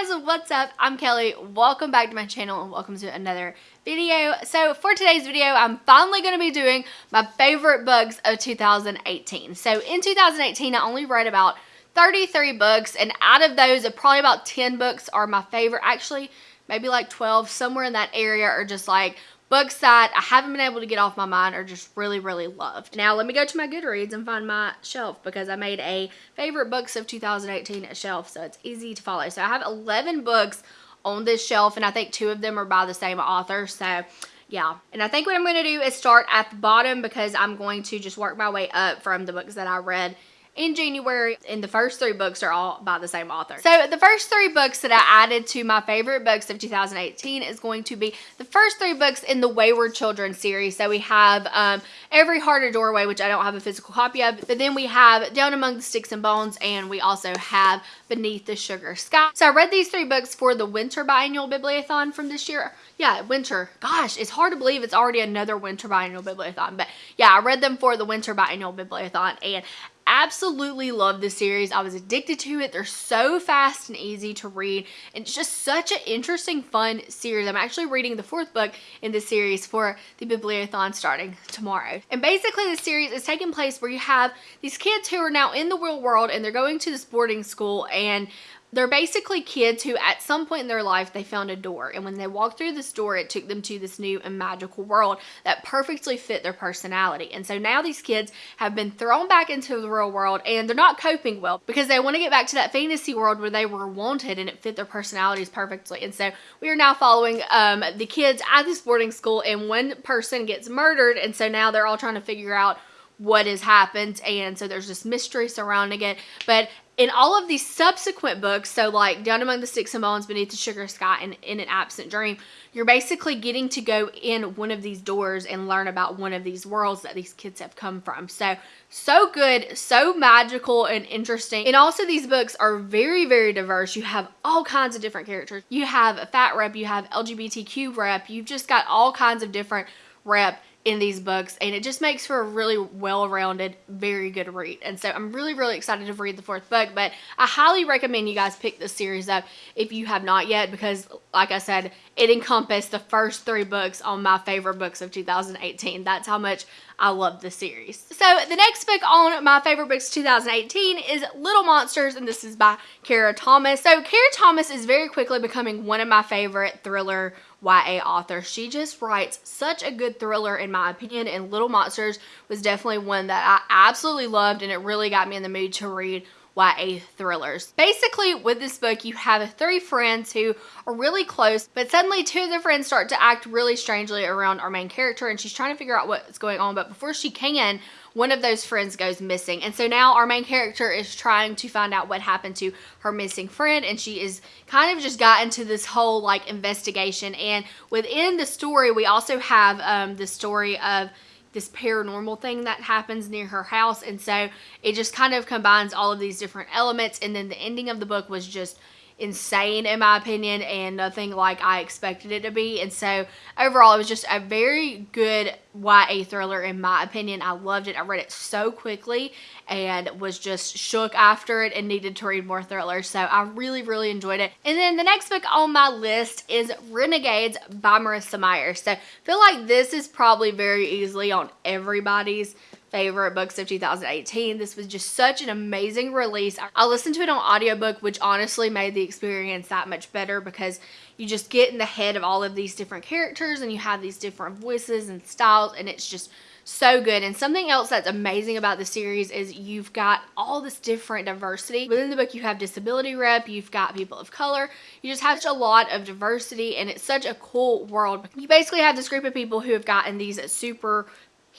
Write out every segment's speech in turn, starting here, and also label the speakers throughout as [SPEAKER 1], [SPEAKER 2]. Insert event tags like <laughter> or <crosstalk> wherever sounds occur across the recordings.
[SPEAKER 1] guys, what's up? I'm Kelly. Welcome back to my channel and welcome to another video. So for today's video, I'm finally going to be doing my favorite books of 2018. So in 2018, I only read about 33 books and out of those, probably about 10 books are my favorite. Actually, maybe like 12, somewhere in that area are just like books that I haven't been able to get off my mind or just really, really loved. Now, let me go to my Goodreads and find my shelf because I made a favorite books of 2018 shelf, so it's easy to follow. So I have 11 books on this shelf, and I think two of them are by the same author, so yeah. And I think what I'm going to do is start at the bottom because I'm going to just work my way up from the books that I read in January, and the first three books are all by the same author. So the first three books that I added to my favorite books of 2018 is going to be the first three books in the Wayward Children series. So we have um, Every Heart a Doorway, which I don't have a physical copy of, but then we have Down Among the Sticks and Bones, and we also have Beneath the Sugar Sky. So I read these three books for the Winter Biennial Bibliothon from this year. Yeah, winter. Gosh, it's hard to believe it's already another Winter Biennial Bibliothon. But yeah, I read them for the Winter Biennial Bibliothon, and absolutely love this series. I was addicted to it. They're so fast and easy to read. And it's just such an interesting, fun series. I'm actually reading the fourth book in this series for the Bibliothon starting tomorrow. And basically the series is taking place where you have these kids who are now in the real world and they're going to this boarding school and they're basically kids who at some point in their life they found a door. And when they walked through this door it took them to this new and magical world that perfectly fit their personality. And so now these kids have been thrown back into the real world and they're not coping well because they want to get back to that fantasy world where they were wanted and it fit their personalities perfectly. And so we are now following um, the kids at this boarding school and one person gets murdered and so now they're all trying to figure out what has happened. And so there's this mystery surrounding it. But in all of these subsequent books, so like Down Among the Sticks and Bones, Beneath the Sugar Sky, and In an Absent Dream, you're basically getting to go in one of these doors and learn about one of these worlds that these kids have come from. So, so good, so magical and interesting. And also these books are very, very diverse. You have all kinds of different characters. You have a fat rep, you have LGBTQ rep, you've just got all kinds of different rep in these books and it just makes for a really well-rounded very good read. And so i'm really really excited to read the fourth book but i highly recommend you guys pick this series up if you have not yet because like i said it encompassed the first three books on my favorite books of 2018 that's how much I love the series. So the next book on my favorite books 2018 is Little Monsters and this is by Kara Thomas. So Kara Thomas is very quickly becoming one of my favorite thriller YA authors. She just writes such a good thriller in my opinion and Little Monsters was definitely one that I absolutely loved and it really got me in the mood to read YA thrillers. Basically, with this book, you have three friends who are really close, but suddenly two of the friends start to act really strangely around our main character, and she's trying to figure out what's going on, but before she can, one of those friends goes missing. And so now our main character is trying to find out what happened to her missing friend and she is kind of just got into this whole like investigation. And within the story, we also have um, the story of this paranormal thing that happens near her house. And so it just kind of combines all of these different elements. And then the ending of the book was just insane in my opinion and nothing like I expected it to be. And so overall, it was just a very good YA thriller in my opinion. I loved it. I read it so quickly and was just shook after it and needed to read more thrillers. So I really, really enjoyed it. And then the next book on my list is Renegades by Marissa Meyer. So I feel like this is probably very easily on everybody's favorite books of 2018. This was just such an amazing release. I listened to it on audiobook, which honestly made the experience that much better because you just get in the head of all of these different characters and you have these different voices and styles and it's just so good. And something else that's amazing about the series is you've got all this different diversity. Within the book, you have disability rep, you've got people of color, you just have a lot of diversity and it's such a cool world. You basically have this group of people who have gotten these super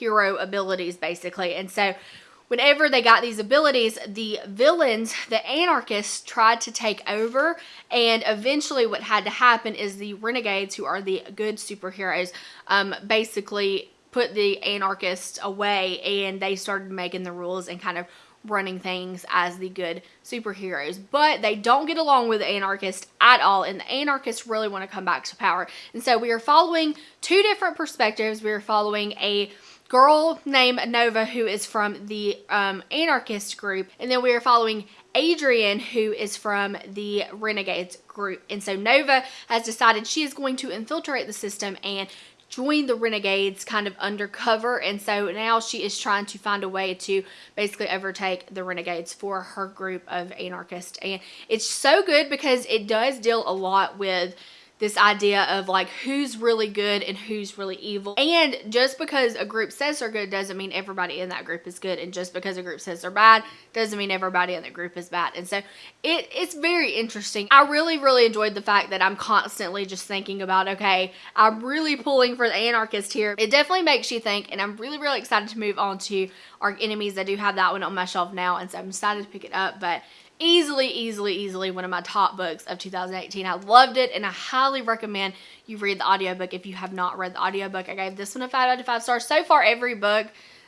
[SPEAKER 1] hero abilities basically. And so whenever they got these abilities, the villains, the anarchists tried to take over and eventually what had to happen is the renegades who are the good superheroes um, basically put the anarchists away and they started making the rules and kind of running things as the good superheroes. But they don't get along with the anarchists at all, and the anarchists really want to come back to power. And so we are following two different perspectives. We are following a girl named Nova who is from the um, anarchist group. And then we are following Adrian, who is from the Renegades group. And so Nova has decided she is going to infiltrate the system and join the Renegades kind of undercover. And so now she is trying to find a way to basically overtake the Renegades for her group of anarchists. And it's so good because it does deal a lot with this idea of like who's really good and who's really evil. And just because a group says they're good doesn't mean everybody in that group is good. And just because a group says they're bad doesn't mean everybody in the group is bad. And so it, it's very interesting. I really, really enjoyed the fact that I'm constantly just thinking about, okay, I'm really pulling for the anarchist here. It definitely makes you think and I'm really, really excited to move on to Arch Enemies. I do have that one on my shelf now and so I'm excited to pick it up. But easily, easily, easily one of my top books of 2018. I loved it and I highly recommend you read the audiobook if you have not read the audiobook. I gave this one a 5 out of 5 stars. So far, every book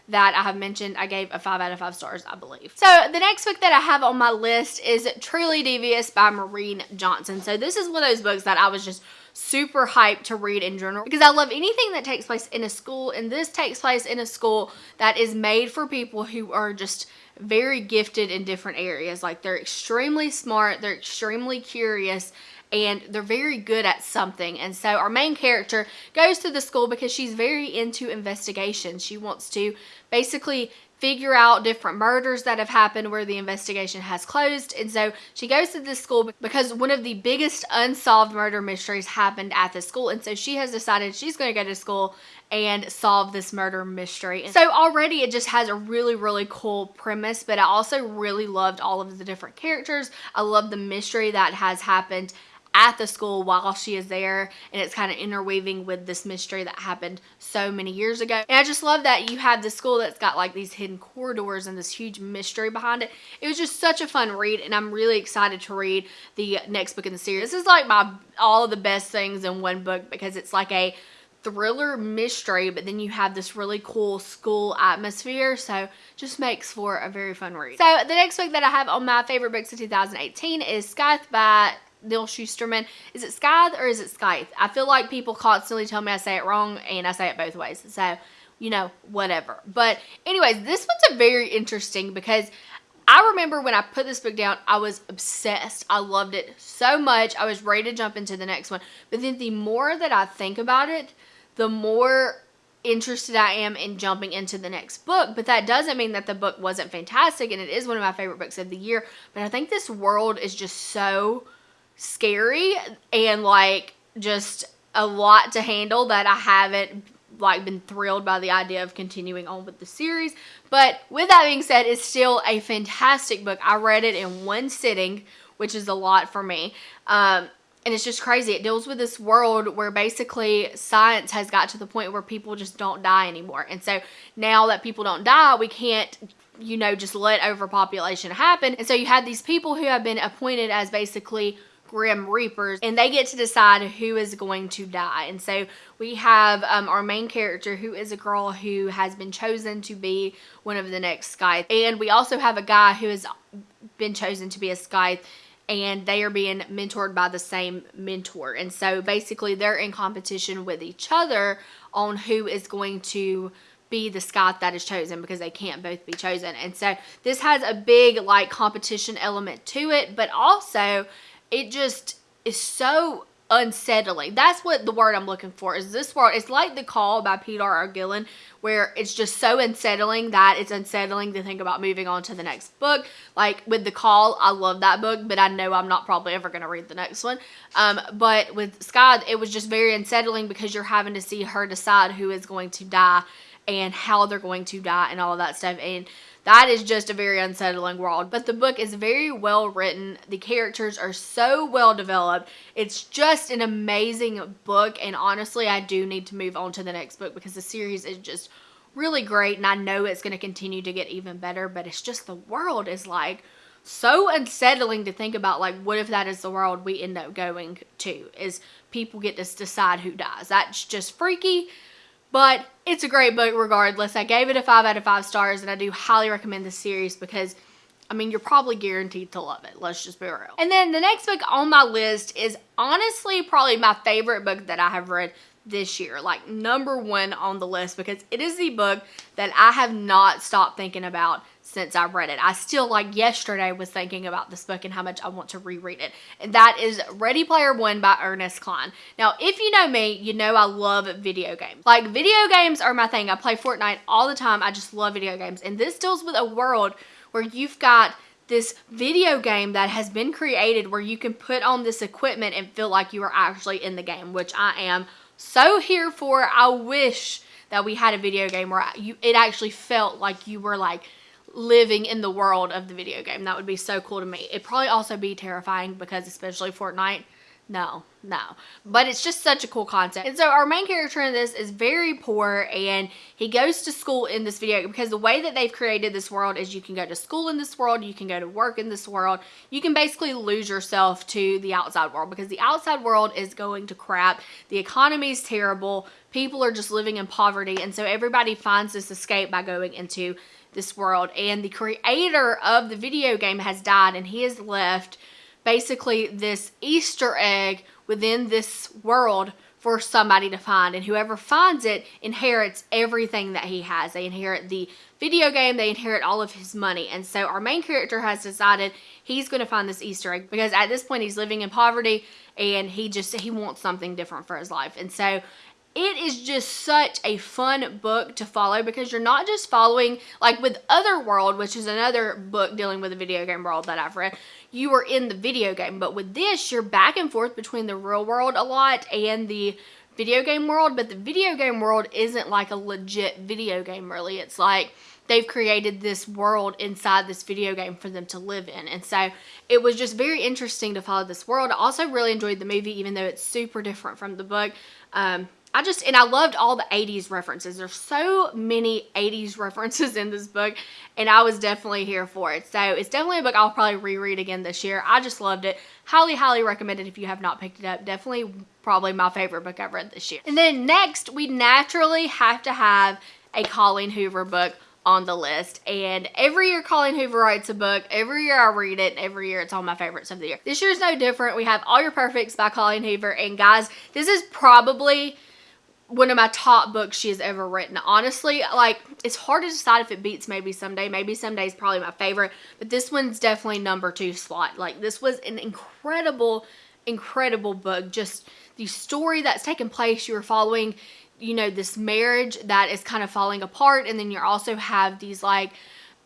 [SPEAKER 1] that I have mentioned, I gave a 5 out of 5 stars, I believe. So the next book that I have on my list is Truly Devious by Maureen Johnson. So this is one of those books that I was just super hyped to read in general because I love anything that takes place in a school and this takes place in a school that is made for people who are just very gifted in different areas. Like they're extremely smart, they're extremely curious, and they're very good at something. And so our main character goes to the school because she's very into investigation. She wants to basically figure out different murders that have happened where the investigation has closed. And so she goes to this school because one of the biggest unsolved murder mysteries happened at the school. And so she has decided she's going to go to school and solve this murder mystery. So already it just has a really, really cool premise, but I also really loved all of the different characters. I love the mystery that has happened at the school while she is there and it's kind of interweaving with this mystery that happened so many years ago. And I just love that you have the school that's got like these hidden corridors and this huge mystery behind it. It was just such a fun read and I'm really excited to read the next book in the series. This is like my all of the best things in one book because it's like a thriller mystery but then you have this really cool school atmosphere so just makes for a very fun read. So the next book that i have on my favorite books of 2018 is scythe by Neal Shusterman. Is it Scythe or is it Scythe? I feel like people constantly tell me I say it wrong and I say it both ways. So, you know, whatever. But anyways, this one's a very interesting because I remember when I put this book down, I was obsessed. I loved it so much. I was ready to jump into the next one. But then the more that I think about it, the more interested I am in jumping into the next book. But that doesn't mean that the book wasn't fantastic and it is one of my favorite books of the year. But I think this world is just so scary and like just a lot to handle that I haven't like been thrilled by the idea of continuing on with the series. But with that being said, it's still a fantastic book. I read it in one sitting, which is a lot for me. Um, and it's just crazy. It deals with this world where basically science has got to the point where people just don't die anymore. And so now that people don't die, we can't you know, just let overpopulation happen. And so you have these people who have been appointed as basically Grim Reapers, and they get to decide who is going to die. And so we have um, our main character, who is a girl who has been chosen to be one of the next Scythe. And we also have a guy who has been chosen to be a Scythe and they are being mentored by the same mentor. And so basically they're in competition with each other on who is going to be the Scythe that is chosen because they can't both be chosen. And so this has a big like competition element to it, but also it just is so unsettling. That's what the word I'm looking for is this word. It's like The Call by Peter R. Gillen where it's just so unsettling that it's unsettling to think about moving on to the next book. Like with The Call, I love that book, but I know I'm not probably ever going to read the next one. Um, but with Scythe, it was just very unsettling because you're having to see her decide who is going to die and how they're going to die and all of that stuff. And that is just a very unsettling world. But the book is very well written. The characters are so well developed. It's just an amazing book. And honestly, I do need to move on to the next book because the series is just really great. And I know it's going to continue to get even better. But it's just the world is like so unsettling to think about like what if that is the world we end up going to is people get to decide who dies that's just freaky but it's a great book regardless. I gave it a 5 out of 5 stars and I do highly recommend this series because I mean, you're probably guaranteed to love it. Let's just be real. And then the next book on my list is honestly probably my favorite book that I have read this year. Like number one on the list because it is the book that I have not stopped thinking about since I read it. I still, like yesterday, was thinking about this book and how much I want to reread it. And that is Ready Player One by Ernest Cline. Now, if you know me, you know I love video games. Like, video games are my thing. I play Fortnite all the time. I just love video games. And this deals with a world where you've got this video game that has been created where you can put on this equipment and feel like you are actually in the game, which I am so here for. I wish that we had a video game where you it actually felt like you were like living in the world of the video game. That would be so cool to me. It'd probably also be terrifying because especially Fortnite, no, no. But it's just such a cool concept. And so our main character in this is very poor and he goes to school in this video because the way that they've created this world is you can go to school in this world, you can go to work in this world. You can basically lose yourself to the outside world because the outside world is going to crap. The economy is terrible. People are just living in poverty. And so everybody finds this escape by going into this world. And the creator of the video game has died and he has left basically this Easter egg within this world for somebody to find. And whoever finds it inherits everything that he has. They inherit the video game. They inherit all of his money. And so our main character has decided he's going to find this easter egg because at this point he's living in poverty and he just he wants something different for his life. And so it is just such a fun book to follow because you're not just following like with Otherworld, which is another book dealing with the video game world that I've read. You are in the video game, but with this, you're back and forth between the real world a lot and the video game world. But the video game world isn't like a legit video game, really. It's like they've created this world inside this video game for them to live in. And so it was just very interesting to follow this world. I also really enjoyed the movie, even though it's super different from the book. Um, I just, and I loved all the 80s references. There's so many 80s <laughs> references in this book, and I was definitely here for it. So it's definitely a book I'll probably reread again this year. I just loved it. Highly, highly recommend it if you have not picked it up. Definitely probably my favorite book I've read this year. And then next, we naturally have to have a Colleen Hoover book on the list. And every year Colleen Hoover writes a book. Every year I read it. And every year it's all my favorites of the year. This year is no different. We have All Your Perfects by Colleen Hoover. And guys, this is probably one of my top books she has ever written. Honestly, like it's hard to decide if it beats maybe someday. Maybe someday is probably my favorite, but this one's definitely number two slot. Like this was an incredible, incredible book. Just the story that's taking place. You are following, you know, this marriage that is kind of falling apart, and then you also have these like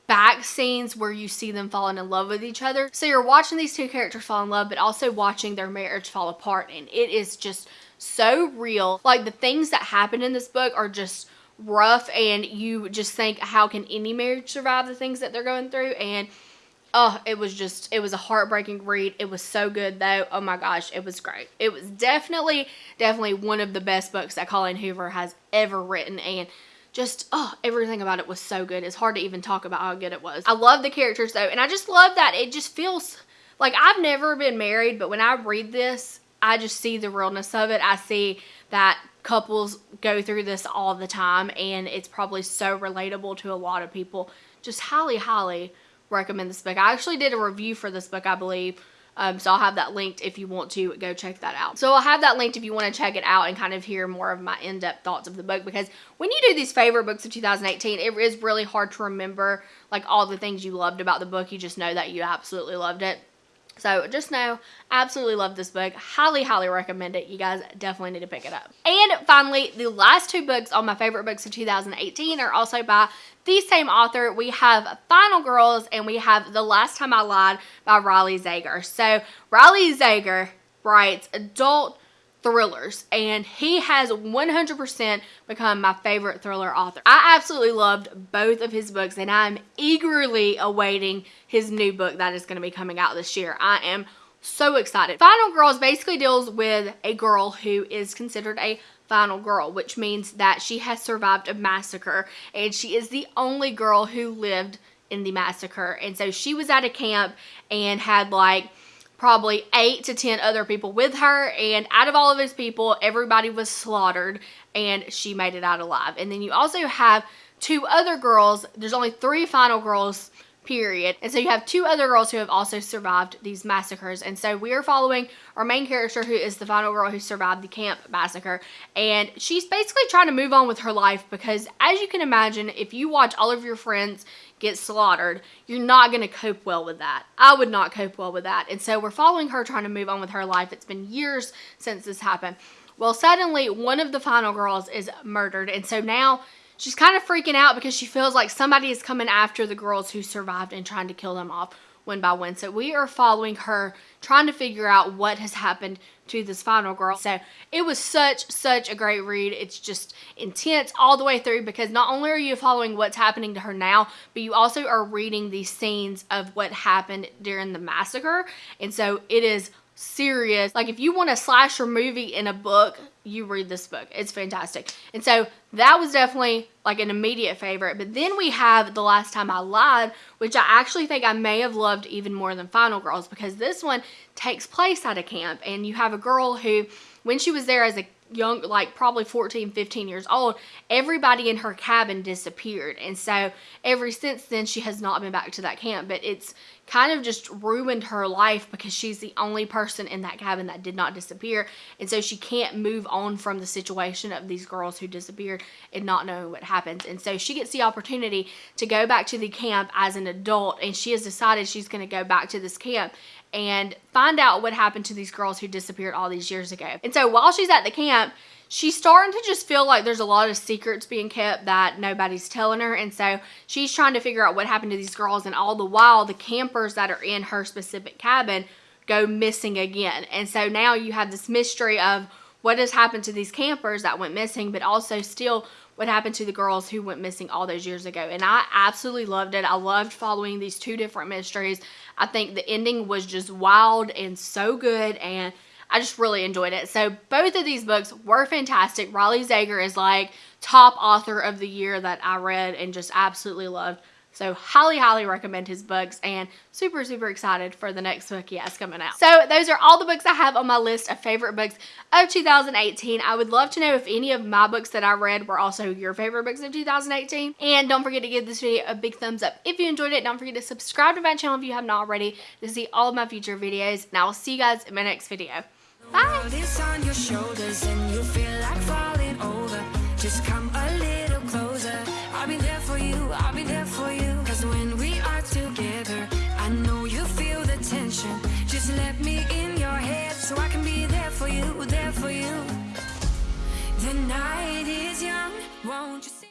[SPEAKER 1] back scenes where you see them falling in love with each other. So you're watching these two characters fall in love, but also watching their marriage fall apart, and it is just so real. Like the things that happen in this book are just rough and you just think how can any marriage survive the things that they're going through? And oh it was just it was a heartbreaking read. It was so good though. Oh my gosh it was great. It was definitely definitely one of the best books that colleen hoover has ever written and just oh everything about it was so good. It's hard to even talk about how good it was. I love the characters though and i just love that it just feels like i've never been married but when i read this I just see the realness of it. I see that couples go through this all the time and it's probably so relatable to a lot of people. Just highly, highly recommend this book. I actually did a review for this book, I believe. Um, so I'll have that linked if you want to go check that out. So I'll have that linked if you want to check it out and kind of hear more of my in-depth thoughts of the book because when you do these favorite books of 2018, it is really hard to remember like all the things you loved about the book. You just know that you absolutely loved it. So just know, absolutely love this book. Highly, highly recommend it. You guys definitely need to pick it up. And finally, the last two books on my favorite books of 2018 are also by the same author. We have Final Girls and we have The Last Time I Lied by Riley Sager. So Riley Sager writes adult thrillers and he has 100% become my favorite thriller author. I absolutely loved both of his books and I'm eagerly awaiting his new book that is going to be coming out this year. I am so excited. Final Girls basically deals with a girl who is considered a final girl, which means that she has survived a massacre and she is the only girl who lived in the massacre. And so she was at a camp and had like probably eight to ten other people with her and out of all of those people everybody was slaughtered and she made it out alive. And then you also have two other girls. There's only three final girls period and so you have two other girls who have also survived these massacres and so we are following our main character who is the final girl who survived the camp massacre and she's basically trying to move on with her life because as you can imagine if you watch all of your friends get slaughtered, you're not going to cope well with that. I would not cope well with that. And so we're following her trying to move on with her life. It's been years since this happened. Well, suddenly one of the final girls is murdered. And so now she's kind of freaking out because she feels like somebody is coming after the girls who survived and trying to kill them off one by one. So we are following her, trying to figure out what has happened to this final girl. So it was such, such a great read. It's just intense all the way through because not only are you following what's happening to her now, but you also are reading these scenes of what happened during the massacre. And so it is serious. Like if you want a slasher movie in a book, you read this book. It's fantastic. And so that was definitely like an immediate favorite. But then we have The Last Time I Lied, which I actually think I may have loved even more than Final Girls because this one takes place at a camp and you have a girl who when she was there as a young like probably 14 15 years old everybody in her cabin disappeared. And so ever since then she has not been back to that camp. But it's kind of just ruined her life because she's the only person in that cabin that did not disappear. And so she can't move on from the situation of these girls who disappeared and not knowing what happens and so she gets the opportunity to go back to the camp as an adult and she has decided she's going to go back to this camp and find out what happened to these girls who disappeared all these years ago. And so while she's at the camp, she's starting to just feel like there's a lot of secrets being kept that nobody's telling her. And so she's trying to figure out what happened to these girls. And all the while, the campers that are in her specific cabin go missing again. And so now you have this mystery of what has happened to these campers that went missing, but also still what happened to the girls who went missing all those years ago. And I absolutely loved it. I loved following these two different mysteries. I think the ending was just wild and so good and I just really enjoyed it. So both of these books were fantastic. Riley Sager is like top author of the year that I read and just absolutely loved. So highly, highly recommend his books and super, super excited for the next book he has coming out. So those are all the books I have on my list of favorite books of 2018. I would love to know if any of my books that I read were also your favorite books of 2018. And don't forget to give this video a big thumbs up if you enjoyed it. Don't forget to subscribe to my channel if you have not already to see all of my future videos. And I will see you guys in my next video. Bye!